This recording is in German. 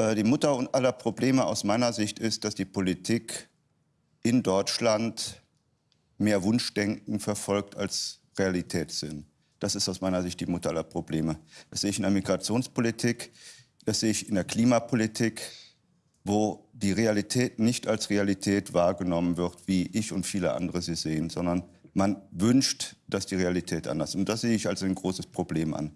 Äh, die Mutter aller Probleme aus meiner Sicht ist, dass die Politik in Deutschland mehr Wunschdenken verfolgt als Realitätssinn. Das ist aus meiner Sicht die Mutter aller Probleme. Das sehe ich in der Migrationspolitik, das sehe ich in der Klimapolitik, wo die Realität nicht als Realität wahrgenommen wird, wie ich und viele andere sie sehen, sondern man wünscht, dass die Realität anders ist. Und das sehe ich als ein großes Problem an.